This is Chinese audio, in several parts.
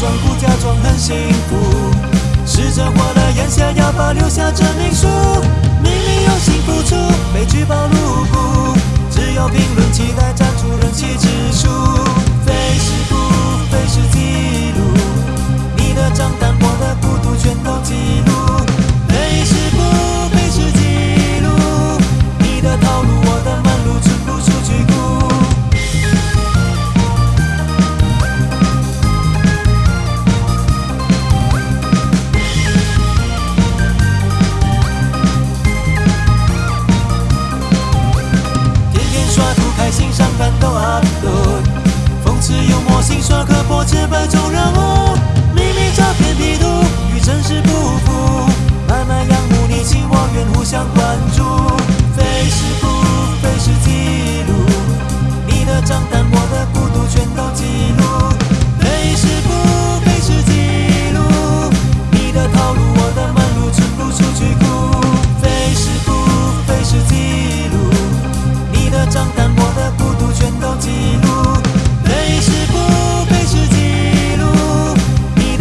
装酷，假装很幸福。试着活的眼下，要保留下证明书。明明用心付出，被举报入股，只有评论期待站出人气指数。图开心上班都 upload，讽刺幽默心酸刻薄千百种人物，秘密照片 P 图与真实不符，慢慢仰慕你情我愿互相关注。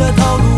ve dalga